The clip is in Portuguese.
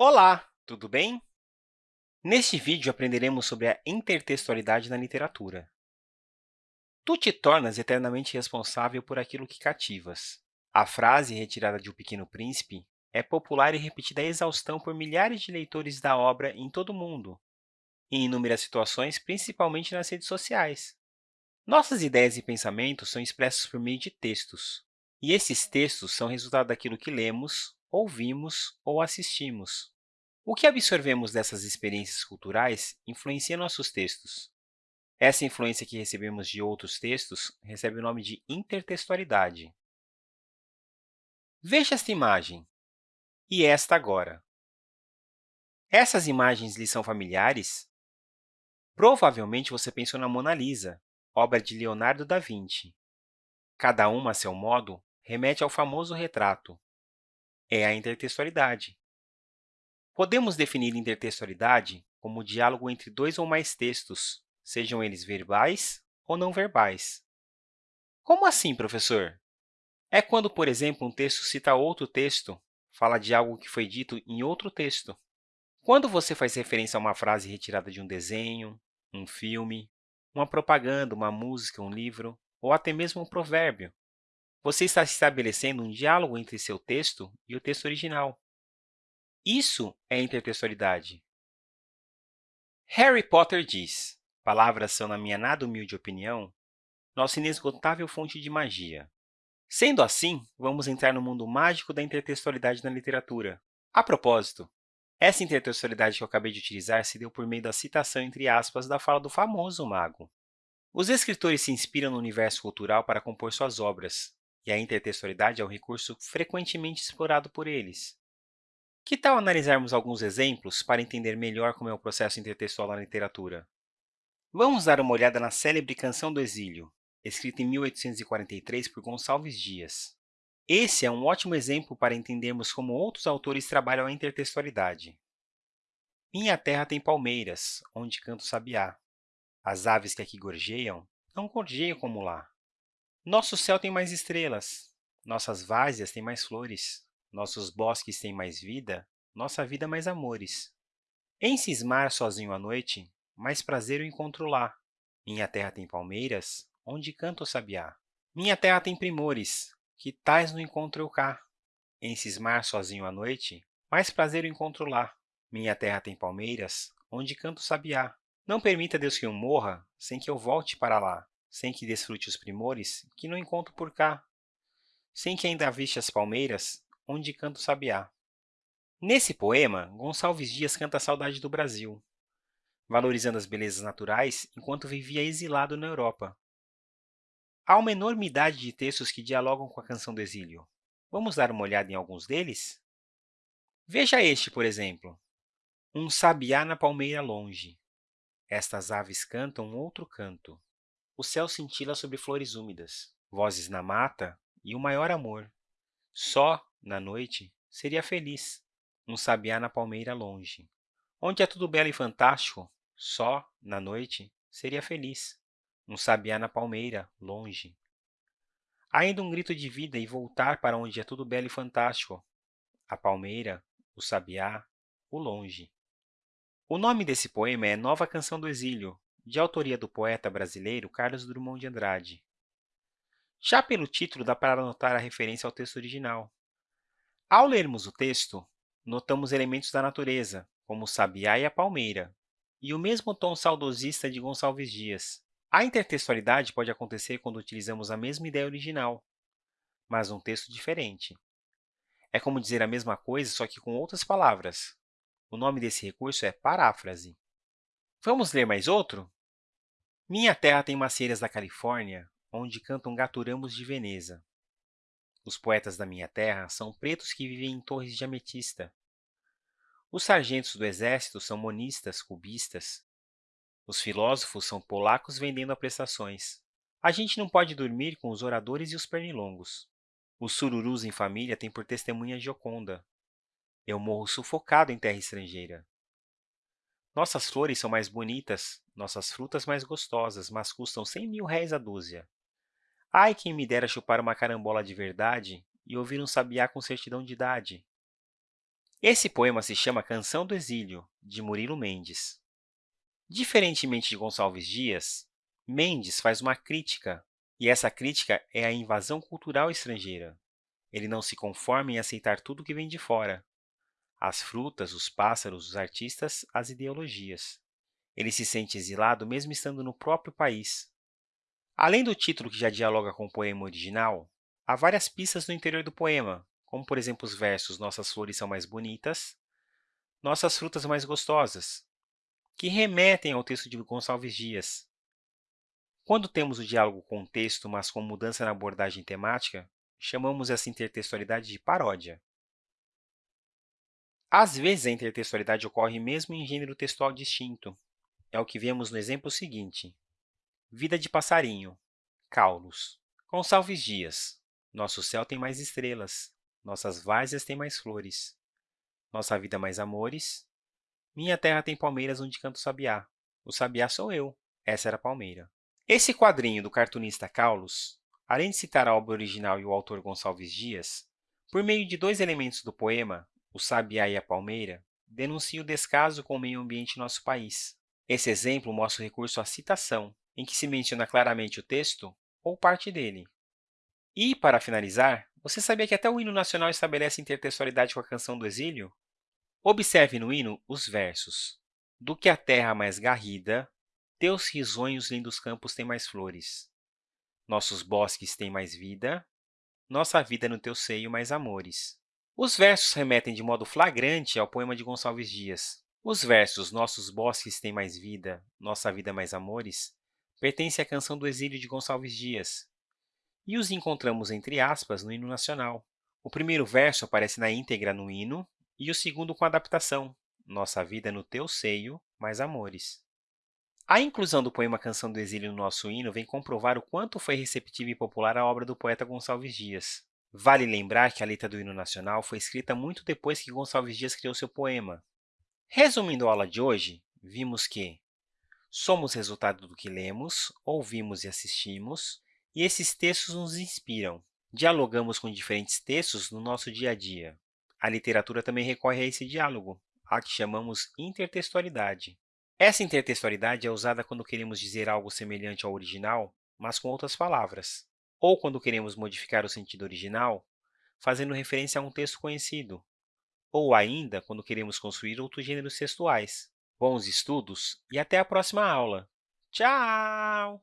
Olá, tudo bem? Neste vídeo, aprenderemos sobre a intertextualidade na literatura. Tu te tornas eternamente responsável por aquilo que cativas. A frase retirada de O Pequeno Príncipe é popular e repetida exaustão por milhares de leitores da obra em todo o mundo, em inúmeras situações, principalmente nas redes sociais. Nossas ideias e pensamentos são expressos por meio de textos, e esses textos são resultado daquilo que lemos, ouvimos ou assistimos. O que absorvemos dessas experiências culturais influencia nossos textos. Essa influência que recebemos de outros textos recebe o nome de intertextualidade. Veja esta imagem e esta agora. Essas imagens lhe são familiares? Provavelmente você pensou na Mona Lisa, obra de Leonardo da Vinci. Cada uma, a seu modo, remete ao famoso retrato. É a intertextualidade. Podemos definir intertextualidade como o diálogo entre dois ou mais textos, sejam eles verbais ou não verbais. Como assim, professor? É quando, por exemplo, um texto cita outro texto, fala de algo que foi dito em outro texto. Quando você faz referência a uma frase retirada de um desenho, um filme, uma propaganda, uma música, um livro, ou até mesmo um provérbio, você está estabelecendo um diálogo entre seu texto e o texto original. Isso é intertextualidade. Harry Potter diz, palavras são, na minha nada humilde opinião, nossa inesgotável fonte de magia. Sendo assim, vamos entrar no mundo mágico da intertextualidade na literatura. A propósito, essa intertextualidade que eu acabei de utilizar se deu por meio da citação entre aspas da fala do famoso mago. Os escritores se inspiram no universo cultural para compor suas obras, e a intertextualidade é um recurso frequentemente explorado por eles. Que tal analisarmos alguns exemplos para entender melhor como é o processo intertextual na literatura? Vamos dar uma olhada na célebre Canção do Exílio, escrita em 1843 por Gonçalves Dias. Esse é um ótimo exemplo para entendermos como outros autores trabalham a intertextualidade. Minha terra tem palmeiras, onde canto sabiá. As aves que aqui gorjeiam, não gorjeiam como lá. Nosso céu tem mais estrelas, nossas várzeas têm mais flores. Nossos bosques têm mais vida, nossa vida mais amores. Em cismar sozinho à noite, mais prazer eu encontro lá. Minha terra tem palmeiras, onde canta o sabiá. Minha terra tem primores, que tais no encontro eu cá. Em cismar sozinho à noite, mais prazer eu encontro lá. Minha terra tem palmeiras, onde canta o sabiá. Não permita, Deus, que eu morra, sem que eu volte para lá, sem que desfrute os primores que não encontro por cá, sem que ainda aviste as palmeiras, onde canta o sabiá. Nesse poema, Gonçalves Dias canta a saudade do Brasil, valorizando as belezas naturais enquanto vivia exilado na Europa. Há uma enormidade de textos que dialogam com a canção do exílio. Vamos dar uma olhada em alguns deles? Veja este, por exemplo. Um sabiá na palmeira longe. Estas aves cantam outro canto. O céu cintila sobre flores úmidas, vozes na mata e o maior amor. Só, na noite, seria feliz, um sabiá na palmeira longe. Onde é tudo belo e fantástico, só, na noite, seria feliz, um sabiá na palmeira, longe. Ainda um grito de vida e voltar para onde é tudo belo e fantástico, a palmeira, o sabiá, o longe. O nome desse poema é Nova Canção do Exílio, de autoria do poeta brasileiro Carlos Drummond de Andrade. Já pelo título, dá para notar a referência ao texto original. Ao lermos o texto, notamos elementos da natureza, como o sabiá e a palmeira, e o mesmo tom saudosista de Gonçalves Dias. A intertextualidade pode acontecer quando utilizamos a mesma ideia original, mas num texto diferente. É como dizer a mesma coisa, só que com outras palavras. O nome desse recurso é paráfrase. Vamos ler mais outro? Minha terra tem macieiras da Califórnia, onde cantam gaturamos de Veneza. Os poetas da minha terra são pretos que vivem em torres de ametista. Os sargentos do exército são monistas, cubistas. Os filósofos são polacos vendendo a prestações. A gente não pode dormir com os oradores e os pernilongos. Os sururus em família têm por testemunha Gioconda. Eu morro sufocado em terra estrangeira. Nossas flores são mais bonitas, nossas frutas mais gostosas, mas custam cem mil réis a dúzia. Ai, quem me dera chupar uma carambola de verdade e ouvir um sabiá com certidão de idade. Esse poema se chama Canção do Exílio, de Murilo Mendes. Diferentemente de Gonçalves Dias, Mendes faz uma crítica, e essa crítica é a invasão cultural estrangeira. Ele não se conforma em aceitar tudo que vem de fora, as frutas, os pássaros, os artistas, as ideologias. Ele se sente exilado mesmo estando no próprio país. Além do título que já dialoga com o poema original, há várias pistas no interior do poema, como, por exemplo, os versos Nossas flores são mais bonitas, Nossas frutas mais gostosas, que remetem ao texto de Gonçalves Dias. Quando temos o diálogo com o texto, mas com mudança na abordagem temática, chamamos essa intertextualidade de paródia. Às vezes, a intertextualidade ocorre mesmo em gênero textual distinto. É o que vemos no exemplo seguinte. Vida de passarinho, Caulos. Gonçalves Dias. Nosso céu tem mais estrelas, nossas várzeas têm mais flores. Nossa vida mais amores. Minha terra tem palmeiras onde canta o sabiá. O sabiá sou eu. Essa era a palmeira. Esse quadrinho do cartunista Caulos, além de citar a obra original e o autor Gonçalves Dias, por meio de dois elementos do poema, o sabiá e a palmeira, denuncia o descaso com o meio ambiente em nosso país. Esse exemplo mostra o recurso à citação, em que se menciona claramente o texto ou parte dele. E, para finalizar, você sabia que até o hino nacional estabelece intertextualidade com a canção do exílio? Observe no hino os versos. Do que a terra mais garrida, teus risonhos lindos campos têm mais flores. Nossos bosques têm mais vida, nossa vida no teu seio mais amores. Os versos remetem de modo flagrante ao poema de Gonçalves Dias. Os versos Nossos bosques têm mais vida, nossa vida mais amores pertencem à canção do exílio de Gonçalves Dias, e os encontramos entre aspas no hino nacional. O primeiro verso aparece na íntegra no hino e o segundo com adaptação, Nossa vida no teu seio, mais amores. A inclusão do poema Canção do Exílio no nosso hino vem comprovar o quanto foi receptiva e popular a obra do poeta Gonçalves Dias. Vale lembrar que a letra do hino nacional foi escrita muito depois que Gonçalves Dias criou seu poema. Resumindo a aula de hoje, vimos que somos resultado do que lemos, ouvimos e assistimos, e esses textos nos inspiram. Dialogamos com diferentes textos no nosso dia a dia. A literatura também recorre a esse diálogo, a que chamamos intertextualidade. Essa intertextualidade é usada quando queremos dizer algo semelhante ao original, mas com outras palavras, ou quando queremos modificar o sentido original, fazendo referência a um texto conhecido, ou ainda quando queremos construir outros gêneros textuais. Bons estudos e até a próxima aula! Tchau!